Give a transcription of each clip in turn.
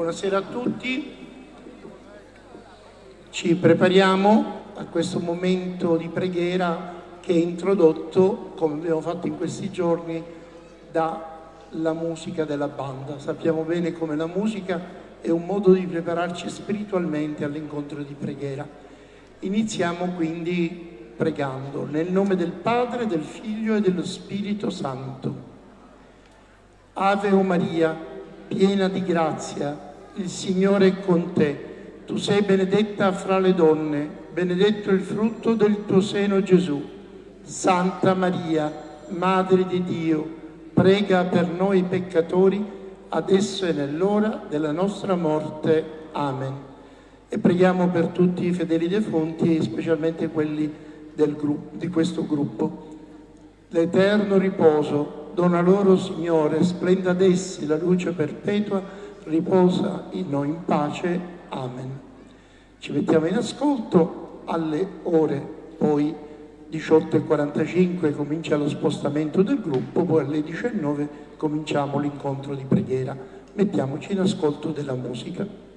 Buonasera a tutti. Ci prepariamo a questo momento di preghiera che è introdotto, come abbiamo fatto in questi giorni, dalla musica della banda. Sappiamo bene come la musica è un modo di prepararci spiritualmente all'incontro di preghiera. Iniziamo quindi pregando nel nome del Padre, del Figlio e dello Spirito Santo. Ave o Maria, piena di grazia, il Signore è con te. Tu sei benedetta fra le donne, benedetto il frutto del tuo seno Gesù. Santa Maria, Madre di Dio, prega per noi peccatori, adesso e nell'ora della nostra morte. Amen. E preghiamo per tutti i fedeli defunti specialmente quelli gruppo, di questo gruppo. L'eterno riposo dona loro, Signore, splenda ad essi la luce perpetua, riposa in noi in pace. Amen. Ci mettiamo in ascolto alle ore poi 18.45 comincia lo spostamento del gruppo, poi alle 19 cominciamo l'incontro di preghiera. Mettiamoci in ascolto della musica.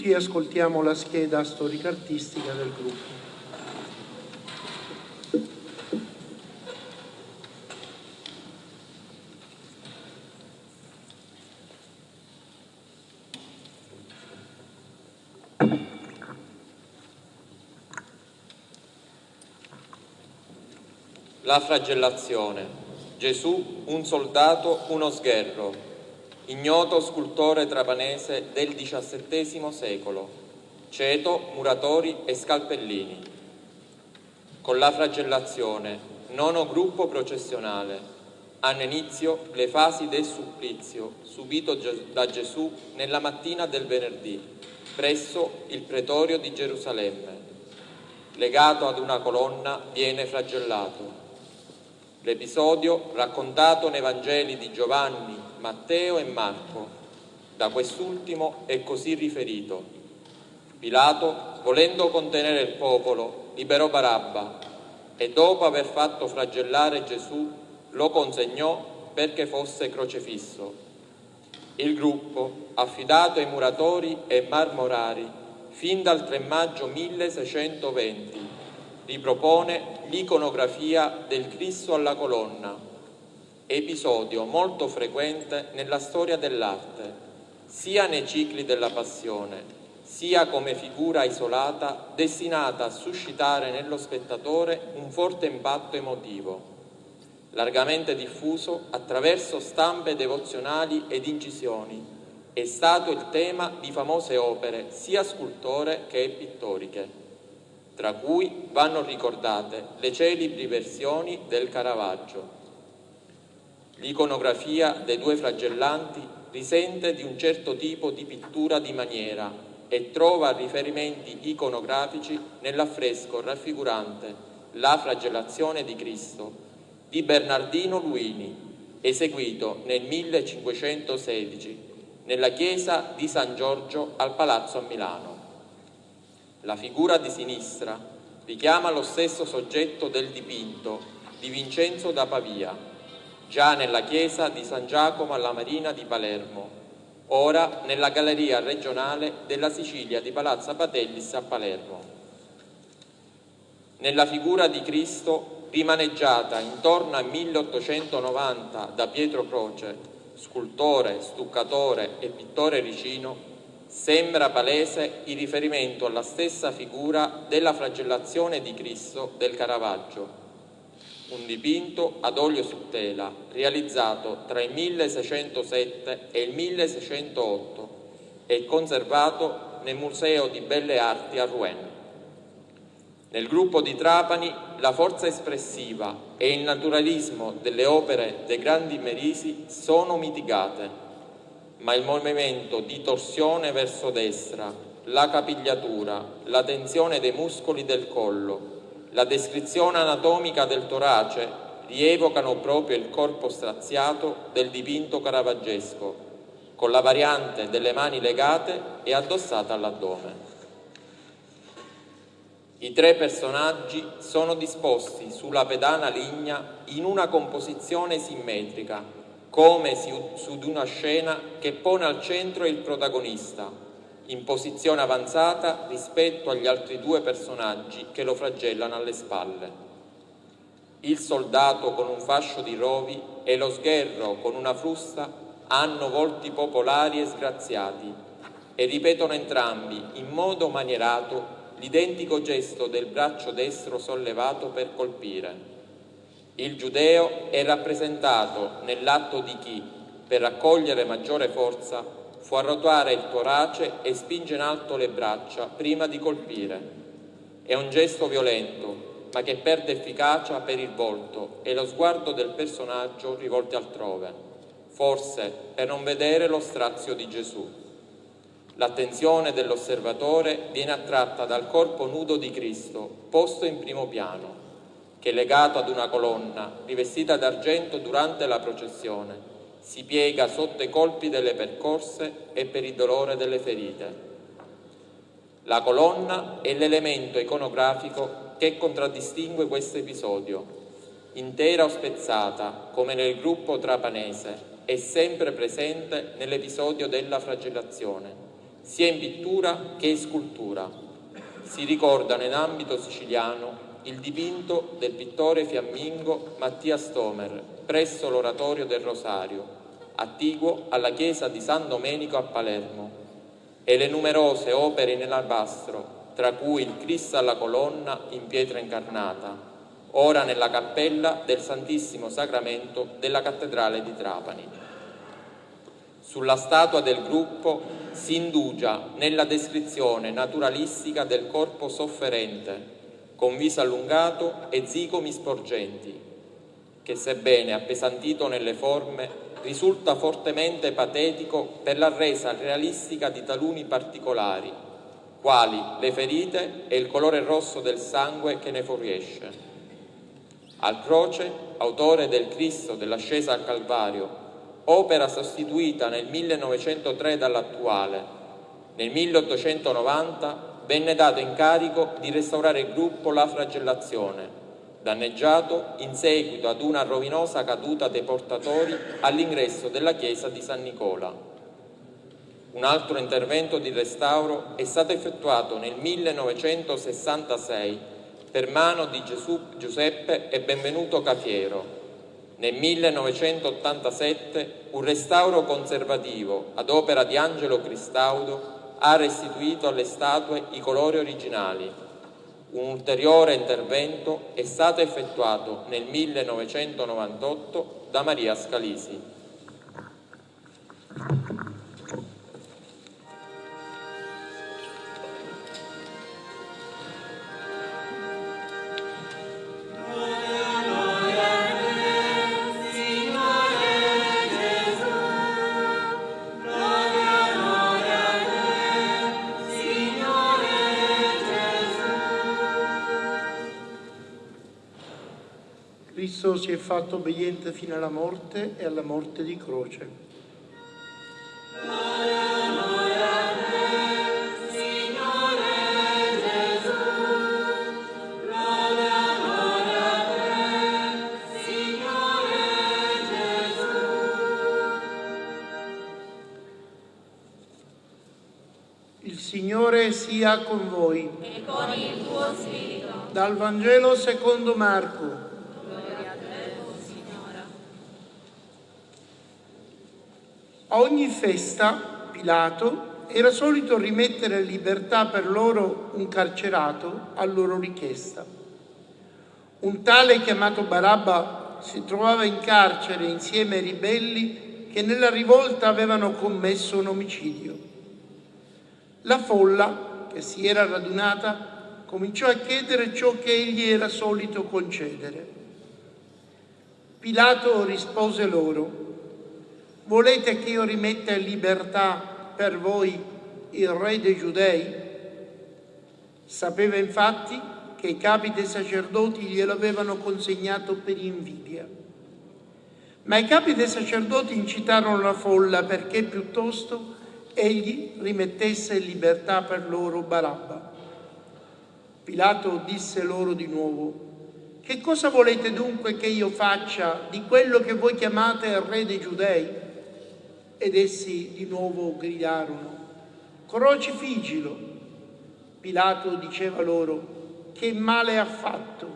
Seduti ascoltiamo la scheda storica-artistica del gruppo. La flagellazione. Gesù, un soldato, uno sgherro, ignoto scultore trapanese del XVII secolo, ceto, muratori e scalpellini. Con la flagellazione, nono gruppo processionale, hanno inizio le fasi del supplizio subito da Gesù nella mattina del venerdì presso il pretorio di Gerusalemme. Legato ad una colonna viene flagellato. L'episodio, raccontato nei Vangeli di Giovanni, Matteo e Marco. Da quest'ultimo è così riferito. Pilato, volendo contenere il popolo, liberò Barabba e dopo aver fatto flagellare Gesù lo consegnò perché fosse crocefisso. Il gruppo, affidato ai muratori e marmorari, fin dal 3 maggio 1620, ripropone l'iconografia del Cristo alla colonna episodio molto frequente nella storia dell'arte, sia nei cicli della passione, sia come figura isolata destinata a suscitare nello spettatore un forte impatto emotivo, largamente diffuso attraverso stampe devozionali ed incisioni, è stato il tema di famose opere sia scultore che pittoriche, tra cui vanno ricordate le celebri versioni del Caravaggio. L'iconografia dei due flagellanti risente di un certo tipo di pittura di maniera e trova riferimenti iconografici nell'affresco raffigurante la flagellazione di Cristo di Bernardino Luini, eseguito nel 1516 nella chiesa di San Giorgio al Palazzo a Milano. La figura di sinistra richiama lo stesso soggetto del dipinto di Vincenzo da Pavia, già nella chiesa di San Giacomo alla Marina di Palermo, ora nella galleria regionale della Sicilia di Palazzo Patellis a Palermo. Nella figura di Cristo, rimaneggiata intorno al 1890 da Pietro Croce, scultore, stuccatore e pittore ricino, sembra palese il riferimento alla stessa figura della flagellazione di Cristo del Caravaggio, un dipinto ad olio su tela realizzato tra il 1607 e il 1608 e conservato nel Museo di Belle Arti a Rouen. Nel gruppo di Trapani la forza espressiva e il naturalismo delle opere dei grandi Merisi sono mitigate, ma il movimento di torsione verso destra, la capigliatura, la tensione dei muscoli del collo, la descrizione anatomica del torace rievocano proprio il corpo straziato del dipinto caravaggesco, con la variante delle mani legate e addossate all'addome. I tre personaggi sono disposti sulla pedana ligna in una composizione simmetrica, come su di una scena che pone al centro il protagonista, in posizione avanzata rispetto agli altri due personaggi che lo flagellano alle spalle. Il soldato con un fascio di rovi e lo sgherro con una frusta hanno volti popolari e sgraziati e ripetono entrambi in modo manierato l'identico gesto del braccio destro sollevato per colpire. Il giudeo è rappresentato nell'atto di chi, per raccogliere maggiore forza, fu a rotare il torace e spinge in alto le braccia prima di colpire. È un gesto violento, ma che perde efficacia per il volto e lo sguardo del personaggio rivolti altrove, forse per non vedere lo strazio di Gesù. L'attenzione dell'osservatore viene attratta dal corpo nudo di Cristo, posto in primo piano. che legato ad una colonna rivestita d'argento durante la processione si piega sotto i colpi delle percorse e per il dolore delle ferite. La colonna è l'elemento iconografico che contraddistingue questo episodio. Intera o spezzata, come nel gruppo trapanese, è sempre presente nell'episodio della flagellazione, sia in pittura che in scultura. Si ricordano in ambito siciliano il dipinto del pittore fiammingo Mattia Stomer presso l'oratorio del Rosario, attiguo alla chiesa di San Domenico a Palermo, e le numerose opere in alabastro, tra cui il Cristo alla colonna in pietra incarnata, ora nella cappella del Santissimo Sacramento della Cattedrale di Trapani. Sulla statua del gruppo si indugia nella descrizione naturalistica del corpo sofferente, con viso allungato e zigomi sporgenti, che sebbene appesantito nelle forme risulta fortemente patetico per la resa realistica di taluni particolari, quali le ferite e il colore rosso del sangue che ne fuoriesce. Al croce, autore del Cristo dell'ascesa al Calvario, opera sostituita nel 1903 dall'attuale, nel 1890 venne dato incarico di restaurare il gruppo La Flagellazione, danneggiato in seguito ad una rovinosa caduta dei portatori all'ingresso della chiesa di San Nicola. Un altro intervento di restauro è stato effettuato nel 1966 per mano di Gesù, Giuseppe e Benvenuto Cafiero. Nel 1987 un restauro conservativo ad opera di Angelo Cristaudo ha restituito alle statue i colori originali un ulteriore intervento è stato effettuato nel 1998 da Maria Scalisi. Cristo si è fatto obbediente fino alla morte e alla morte di croce. Il Signore sia con voi. E con il tuo spirito. Dal Vangelo secondo Marco. A ogni festa Pilato era solito rimettere in libertà per loro un carcerato a loro richiesta. Un tale chiamato Barabba si trovava in carcere insieme ai ribelli che nella rivolta avevano commesso un omicidio. La folla, che si era radunata, cominciò a chiedere ciò che egli era solito concedere. Pilato rispose loro, Volete che io rimetta in libertà per voi il re dei giudei? Sapeva infatti che i capi dei sacerdoti glielo avevano consegnato per invidia. Ma i capi dei sacerdoti incitarono la folla perché piuttosto egli rimettesse in libertà per loro Barabba. Pilato disse loro di nuovo, che cosa volete dunque che io faccia di quello che voi chiamate il re dei giudei? Ed essi di nuovo gridarono, crocifiggilo. Pilato diceva loro, che male ha fatto?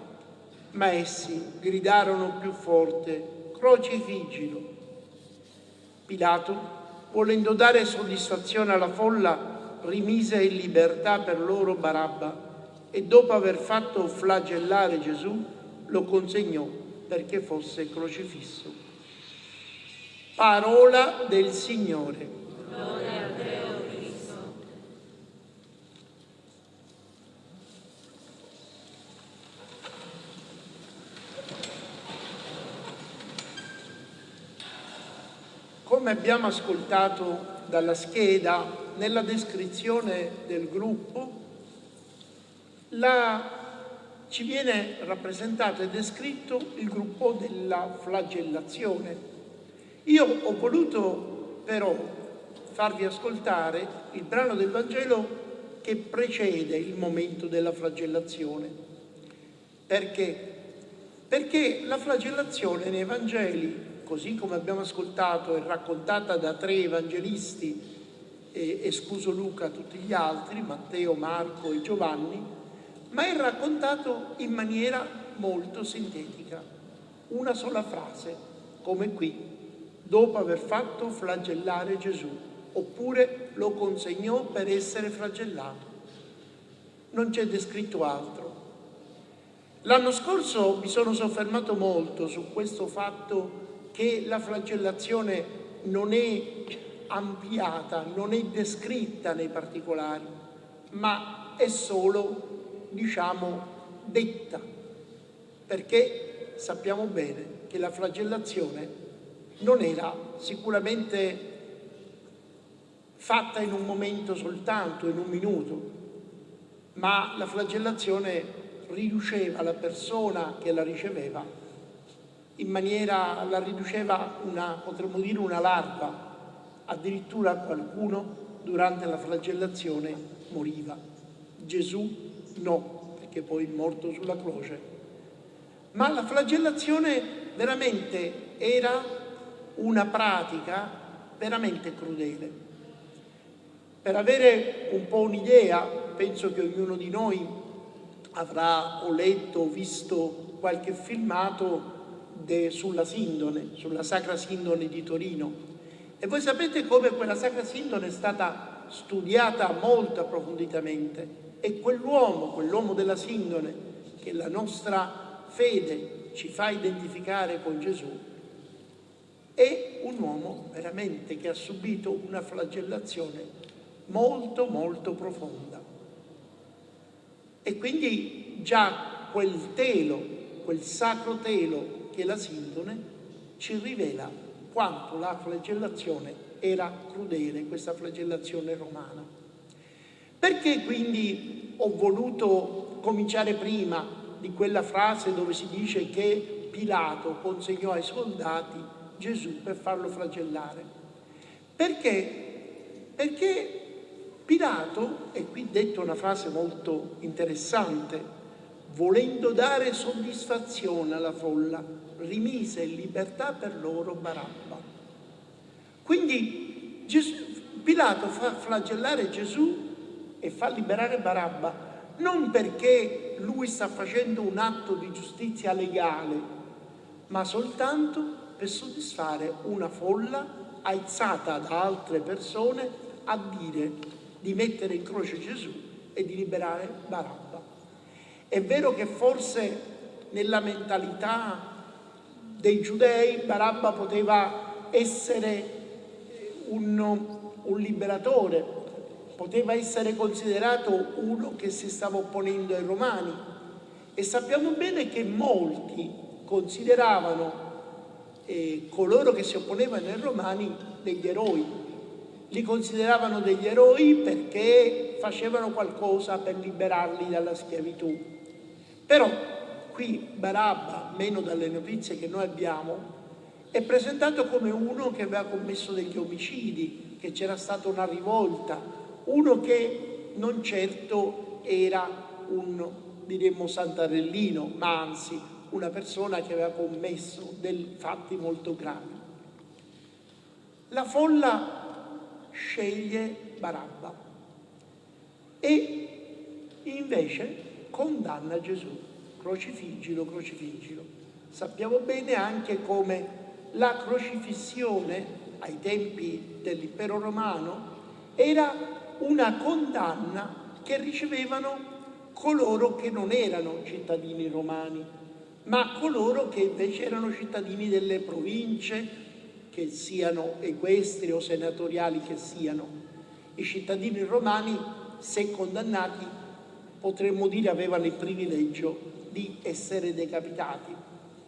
Ma essi gridarono più forte, crocifiggilo. Pilato, volendo dare soddisfazione alla folla, rimise in libertà per loro Barabba e dopo aver fatto flagellare Gesù lo consegnò perché fosse crocifisso. Parola del Signore. Gloria a te, o Cristo. Come abbiamo ascoltato dalla scheda, nella descrizione del gruppo, la ci viene rappresentato e descritto il gruppo della flagellazione. Io ho voluto però farvi ascoltare il brano del Vangelo che precede il momento della flagellazione. Perché? Perché la flagellazione nei Vangeli, così come abbiamo ascoltato, è raccontata da tre evangelisti, eh, escluso Luca, tutti gli altri, Matteo, Marco e Giovanni, ma è raccontato in maniera molto sintetica. Una sola frase, come qui, dopo aver fatto flagellare Gesù, oppure lo consegnò per essere flagellato. Non c'è descritto altro. L'anno scorso mi sono soffermato molto su questo fatto che la flagellazione non è ampliata, non è descritta nei particolari, ma è solo diciamo, detta, perché sappiamo bene che la flagellazione non era sicuramente fatta in un momento soltanto, in un minuto, ma la flagellazione riduceva la persona che la riceveva in maniera, la riduceva una, potremmo dire, una larva, addirittura qualcuno durante la flagellazione moriva. Gesù No, perché poi morto sulla croce. Ma la flagellazione veramente era una pratica veramente crudele. Per avere un po' un'idea, penso che ognuno di noi avrà o letto o visto qualche filmato de, sulla Sindone, sulla Sacra Sindone di Torino. E voi sapete come quella Sacra Sindone è stata studiata molto approfonditamente e quell'uomo, quell'uomo della sindone, che la nostra fede ci fa identificare con Gesù, è un uomo veramente che ha subito una flagellazione molto molto profonda. E quindi già quel telo, quel sacro telo che è la sindone, ci rivela quanto la flagellazione era crudele, questa flagellazione romana. Perché quindi ho voluto cominciare prima di quella frase dove si dice che Pilato consegnò ai soldati Gesù per farlo flagellare? Perché? Perché Pilato, e qui detto una frase molto interessante, volendo dare soddisfazione alla folla, rimise in libertà per loro Barabba. Quindi Gesù, Pilato fa flagellare Gesù e fa liberare Barabba non perché lui sta facendo un atto di giustizia legale, ma soltanto per soddisfare una folla alzata da altre persone a dire di mettere in croce Gesù e di liberare Barabba. È vero che forse nella mentalità dei giudei Barabba poteva essere un, un liberatore, poteva essere considerato uno che si stava opponendo ai romani e sappiamo bene che molti consideravano eh, coloro che si opponevano ai romani degli eroi. Li consideravano degli eroi perché facevano qualcosa per liberarli dalla schiavitù. Però qui Barabba, meno dalle notizie che noi abbiamo, è presentato come uno che aveva commesso degli omicidi, che c'era stata una rivolta, uno che non certo era un, diremmo, santarellino, ma anzi una persona che aveva commesso dei fatti molto gravi. La folla sceglie Barabba e invece condanna Gesù, crocifiggilo, crocifiggilo. Sappiamo bene anche come la crocifissione ai tempi dell'impero romano era una condanna che ricevevano coloro che non erano cittadini romani, ma coloro che invece erano cittadini delle province, che siano equestri o senatoriali che siano. I cittadini romani, se condannati, potremmo dire avevano il privilegio di essere decapitati.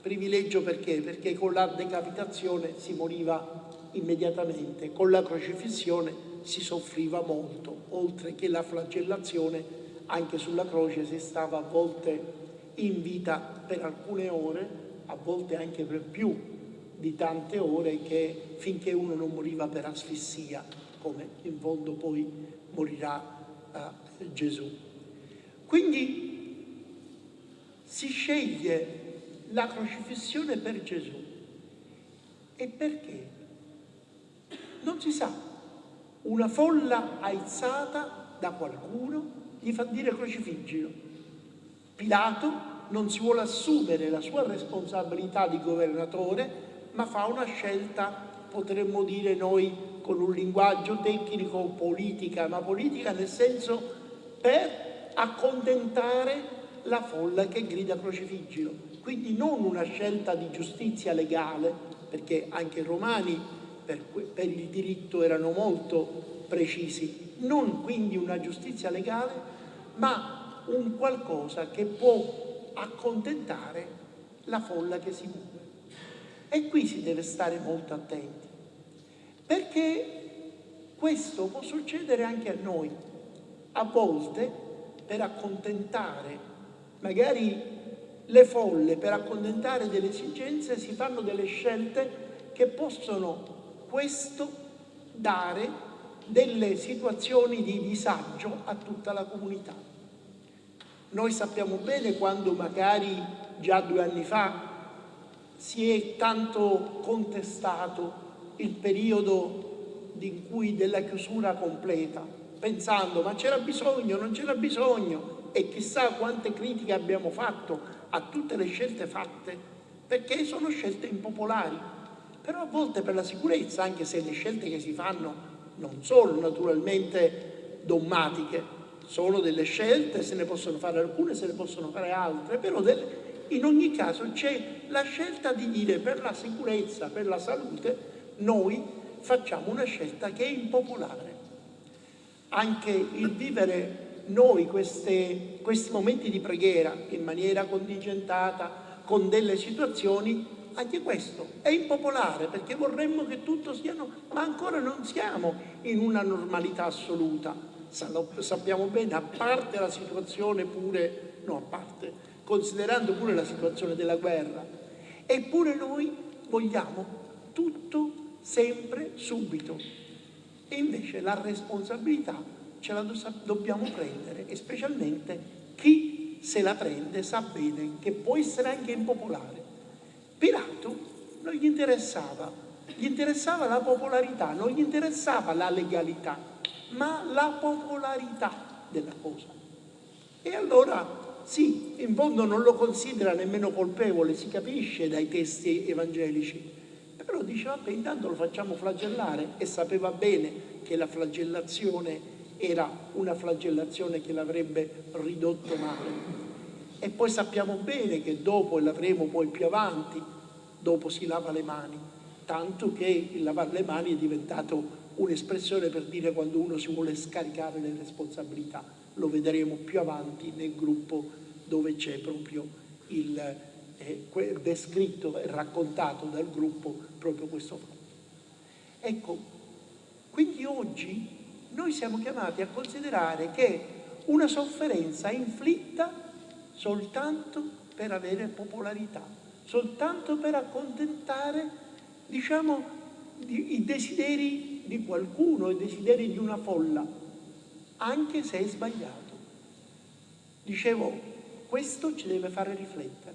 Privilegio perché? Perché con la decapitazione si moriva immediatamente, con la crocifissione si soffriva molto, oltre che la flagellazione, anche sulla croce si stava a volte in vita per alcune ore, a volte anche per più di tante ore, che, finché uno non moriva per asfissia, come in fondo poi morirà eh, Gesù. Quindi si sceglie la crocifissione per Gesù. E perché? Non si sa. Una folla aizzata da qualcuno gli fa dire crocifiggilo. Pilato non si vuole assumere la sua responsabilità di governatore, ma fa una scelta, potremmo dire noi con un linguaggio tecnico politica, ma politica nel senso per accontentare la folla che grida crocifiggilo. Quindi non una scelta di giustizia legale, perché anche i romani per, per il diritto erano molto precisi, non quindi una giustizia legale, ma un qualcosa che può accontentare la folla che si muove. E qui si deve stare molto attenti, perché questo può succedere anche a noi. A volte, per accontentare magari le folle, per accontentare delle esigenze, si fanno delle scelte che possono questo dare delle situazioni di disagio a tutta la comunità. Noi sappiamo bene quando magari già due anni fa si è tanto contestato il periodo in cui della chiusura completa, pensando ma c'era bisogno, non c'era bisogno e chissà quante critiche abbiamo fatto a tutte le scelte fatte perché sono scelte impopolari. Però a volte per la sicurezza, anche se le scelte che si fanno non sono naturalmente dommatiche, sono delle scelte, se ne possono fare alcune, se ne possono fare altre, però in ogni caso c'è la scelta di dire per la sicurezza, per la salute, noi facciamo una scelta che è impopolare. Anche il vivere noi queste, questi momenti di preghiera in maniera contingentata, con delle situazioni, anche questo è impopolare perché vorremmo che tutto sia, ma ancora non siamo in una normalità assoluta. Sappiamo bene, a parte la situazione pure, no a parte, considerando pure la situazione della guerra, eppure noi vogliamo tutto sempre subito. E invece la responsabilità ce la dobbiamo prendere e specialmente chi se la prende sa bene che può essere anche impopolare. Pilato non gli interessava, gli interessava la popolarità, non gli interessava la legalità, ma la popolarità della cosa. E allora sì, in fondo non lo considera nemmeno colpevole, si capisce dai testi evangelici, però dice vabbè intanto lo facciamo flagellare e sapeva bene che la flagellazione era una flagellazione che l'avrebbe ridotto male. E poi sappiamo bene che dopo, e l'avremo poi più avanti, dopo si lava le mani, tanto che il lavare le mani è diventato un'espressione per dire quando uno si vuole scaricare le responsabilità. Lo vedremo più avanti nel gruppo dove c'è proprio il eh, descritto e raccontato dal gruppo proprio questo fatto. Ecco, quindi oggi noi siamo chiamati a considerare che una sofferenza è inflitta soltanto per avere popolarità, soltanto per accontentare, diciamo, i desideri di qualcuno, i desideri di una folla, anche se è sbagliato. Dicevo, questo ci deve fare riflettere.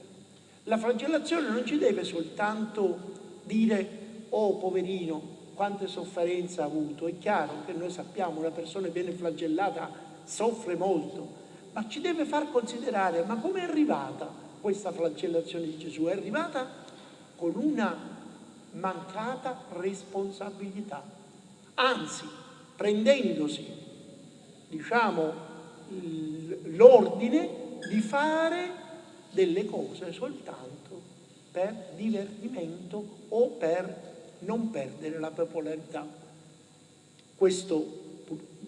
La flagellazione non ci deve soltanto dire, oh poverino, quante sofferenze ha avuto. È chiaro che noi sappiamo una persona viene flagellata soffre molto, ma ci deve far considerare, ma come è arrivata questa flagellazione di Gesù? È arrivata con una mancata responsabilità, anzi prendendosi, diciamo, l'ordine di fare delle cose soltanto per divertimento o per non perdere la popolarità. Questo,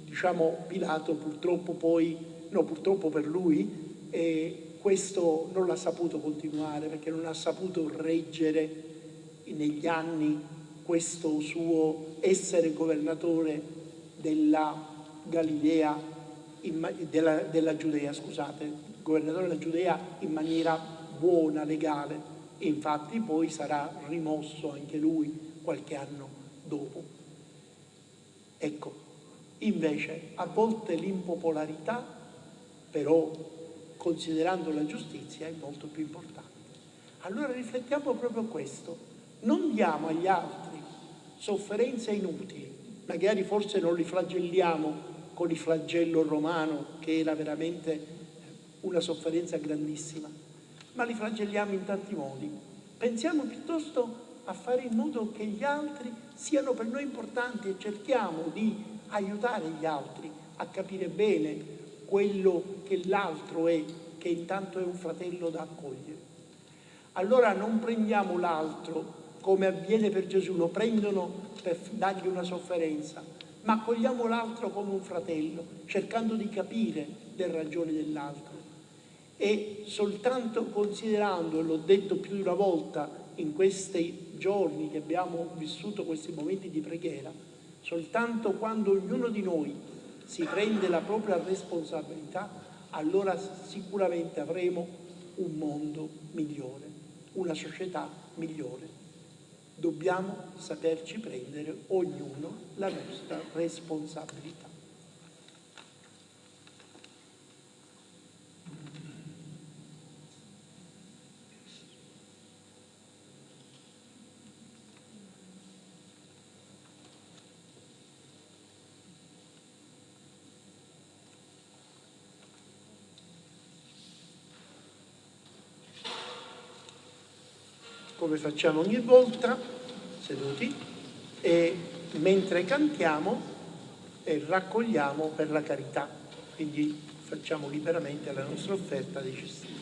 diciamo, Pilato purtroppo poi, no purtroppo per lui, eh, questo non l'ha saputo continuare perché non ha saputo reggere negli anni questo suo essere governatore della Galilea, della, della Giudea, scusate, governatore della Giudea in maniera buona, legale, e infatti poi sarà rimosso anche lui qualche anno dopo. Ecco, invece a volte l'impopolarità, però considerando la giustizia, è molto più importante. Allora riflettiamo proprio questo, non diamo agli altri sofferenze inutili, magari forse non li flagelliamo con il flagello romano che era veramente una sofferenza grandissima, ma li flagelliamo in tanti modi. Pensiamo piuttosto a fare in modo che gli altri siano per noi importanti e cerchiamo di aiutare gli altri a capire bene quello che l'altro è, che intanto è un fratello da accogliere. Allora non prendiamo l'altro come avviene per Gesù, lo prendono per dargli una sofferenza, ma accogliamo l'altro come un fratello, cercando di capire le ragioni dell'altro. E soltanto considerando, l'ho detto più di una volta in questi giorni che abbiamo vissuto questi momenti di preghiera, soltanto quando ognuno di noi si prende la propria responsabilità, allora sicuramente avremo un mondo migliore, una società migliore. Dobbiamo saperci prendere ognuno la nostra responsabilità. Come facciamo ogni volta, seduti, e mentre cantiamo eh, raccogliamo per la carità, quindi facciamo liberamente la nostra offerta dei cestini.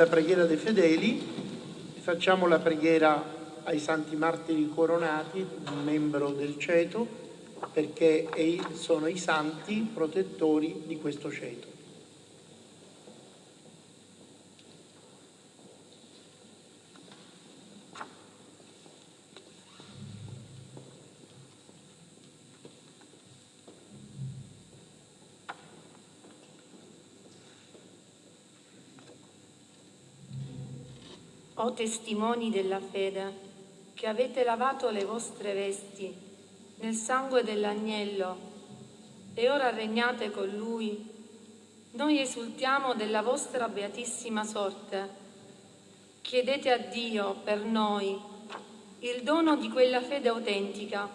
Della preghiera dei fedeli, facciamo la preghiera ai santi martiri coronati, un membro del ceto, perché sono i santi protettori di questo ceto. O testimoni della fede, che avete lavato le vostre vesti nel sangue dell'agnello e ora regnate con lui, noi esultiamo della vostra beatissima sorte. Chiedete a Dio per noi il dono di quella fede autentica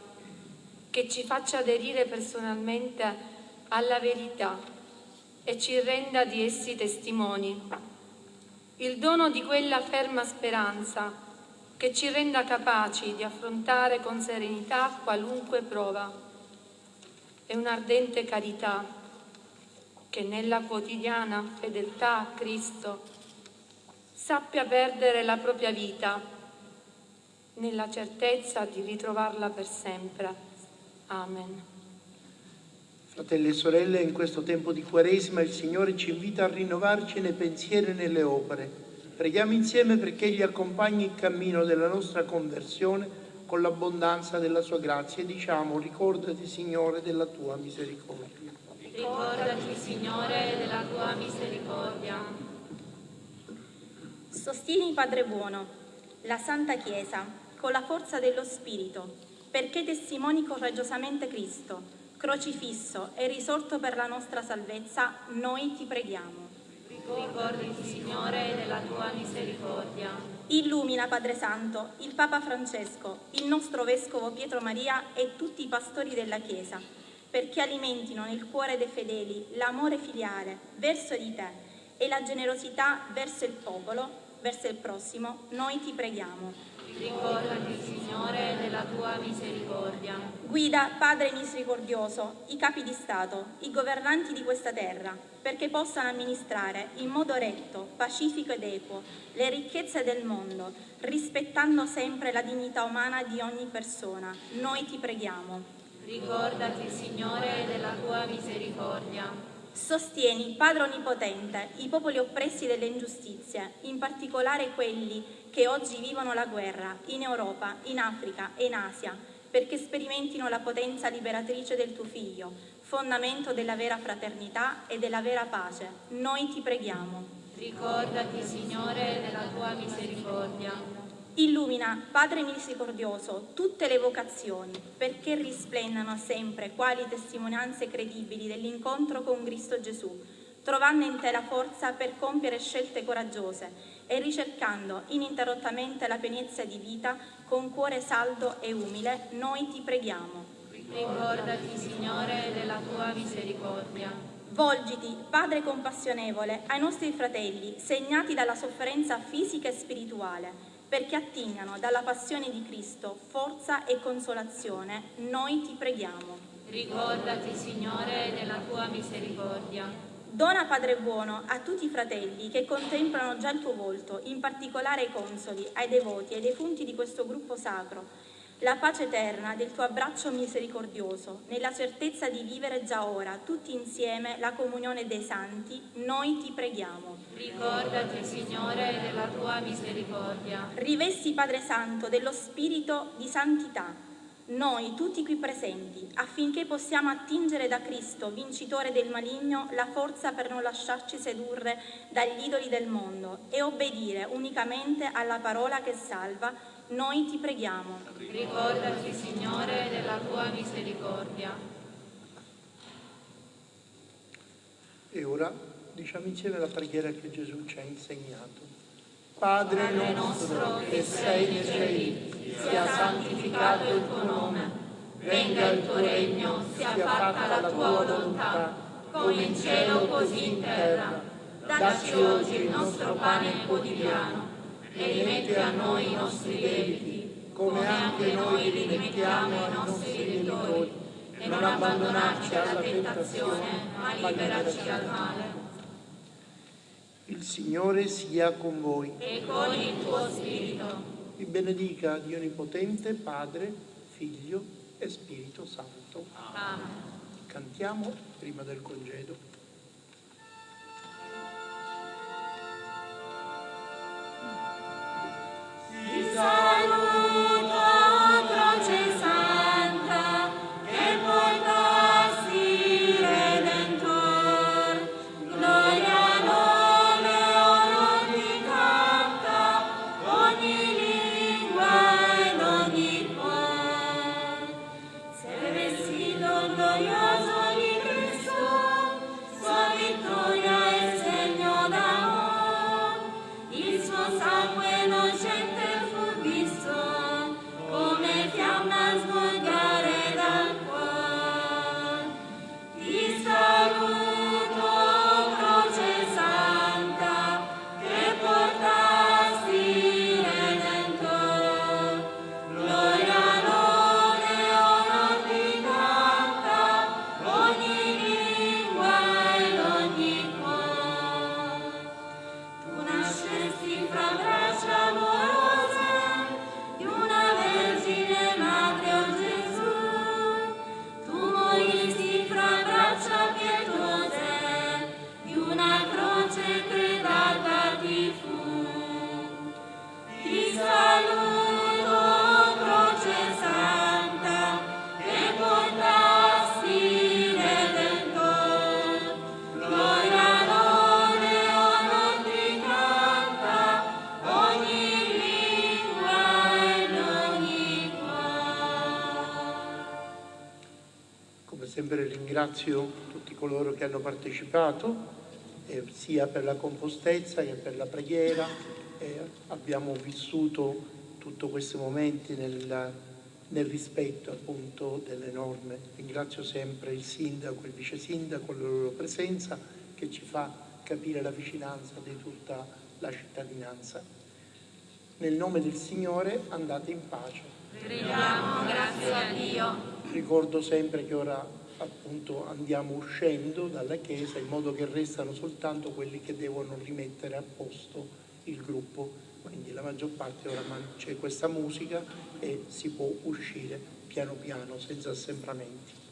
che ci faccia aderire personalmente alla verità e ci renda di essi testimoni. Il dono di quella ferma speranza che ci renda capaci di affrontare con serenità qualunque prova e un'ardente carità che nella quotidiana fedeltà a Cristo sappia perdere la propria vita nella certezza di ritrovarla per sempre. Amen. Fratelli e sorelle, in questo tempo di Quaresima il Signore ci invita a rinnovarci nei pensieri e nelle opere. Preghiamo insieme perché Egli accompagni il cammino della nostra conversione con l'abbondanza della Sua grazia e diciamo ricordati Signore della Tua misericordia. Ricordati, Signore, della tua misericordia. Sostieni, Padre buono, la Santa Chiesa con la forza dello Spirito, perché testimoni coraggiosamente Cristo, crocifisso e risorto per la nostra salvezza, noi ti preghiamo. Ricordati, Signore, della tua misericordia. Illumina, Padre Santo, il Papa Francesco, il nostro Vescovo Pietro Maria e tutti i pastori della Chiesa perché alimentino nel cuore dei fedeli l'amore filiale verso di te e la generosità verso il popolo, verso il prossimo, noi ti preghiamo. Ricordati, Signore, della tua misericordia. Guida, Padre misericordioso, i capi di Stato, i governanti di questa terra, perché possano amministrare in modo retto, pacifico ed equo le ricchezze del mondo, rispettando sempre la dignità umana di ogni persona. Noi ti preghiamo. Ricordati, Signore, della tua misericordia. Sostieni, Padre Onnipotente, i popoli oppressi dalle ingiustizie, in particolare quelli che oggi vivono la guerra in Europa, in Africa e in Asia, perché sperimentino la potenza liberatrice del tuo Figlio, fondamento della vera fraternità e della vera pace. Noi ti preghiamo. Ricordati, Signore, della tua misericordia. Illumina, Padre misericordioso, tutte le vocazioni, perché risplendano sempre quali testimonianze credibili dell'incontro con Cristo Gesù, trovando in te la forza per compiere scelte coraggiose e ricercando ininterrottamente la pienezza di vita con cuore saldo e umile, noi ti preghiamo. Ricordati, Signore, della tua misericordia. Volgiti, Padre compassionevole, ai nostri fratelli, segnati dalla sofferenza fisica e spirituale, perché attingano dalla passione di Cristo forza e consolazione, noi ti preghiamo. Ricordati, Signore, della tua misericordia. Dona, Padre buono, a tutti i fratelli che contemplano già il tuo volto, in particolare ai consoli, ai devoti e ai defunti di questo gruppo sacro, la pace eterna del tuo abbraccio misericordioso, nella certezza di vivere già ora, tutti insieme, la comunione dei santi, noi ti preghiamo. Ricordati, Signore, della tua misericordia. Rivesti, Padre Santo, dello spirito di santità, noi tutti qui presenti, affinché possiamo attingere da Cristo, vincitore del maligno, la forza per non lasciarci sedurre dagli idoli del mondo e obbedire unicamente alla parola che salva, noi ti preghiamo. Ricordati, Signore, della tua misericordia. E ora diciamo insieme la preghiera che Gesù ci ha insegnato. Padre, Padre nostro che sei nei cieli, sia santificato il tuo nome, venga il tuo regno, sia fatta la tua volontà, come in cielo così in terra. Dacci oggi il nostro pane quotidiano e rimetti a noi i nostri debiti, come anche noi rimettiamo ai nostri debitori, e non abbandonarci alla tentazione, ma liberaci dal male. Il Signore sia con voi. E con il tuo spirito. Vi benedica Dio Onnipotente, Padre, Figlio e Spirito Santo. Amen. Cantiamo prima del congedo. Gloria ringrazio tutti coloro che hanno partecipato, eh, sia per la compostezza che per la preghiera. Eh, abbiamo vissuto tutti questi momenti nel, nel rispetto appunto delle norme. Ringrazio sempre il sindaco e il vice sindaco, la loro presenza che ci fa capire la vicinanza di tutta la cittadinanza. Nel nome del Signore andate in pace. Crediamo, grazie a Dio. Ricordo sempre che ora appunto andiamo uscendo dalla Chiesa in modo che restano soltanto quelli che devono rimettere a posto il gruppo. Quindi la maggior parte ora c'è questa musica e si può uscire piano piano senza assembramenti.